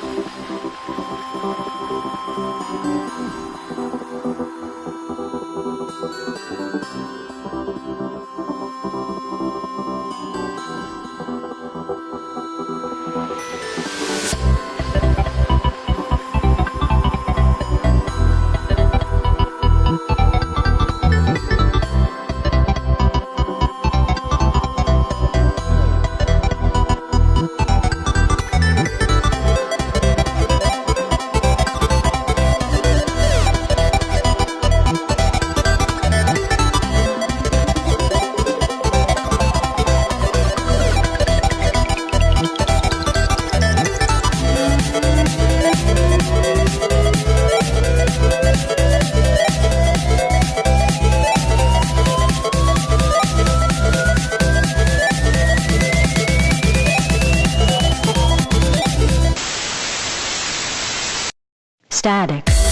Thank you. Static.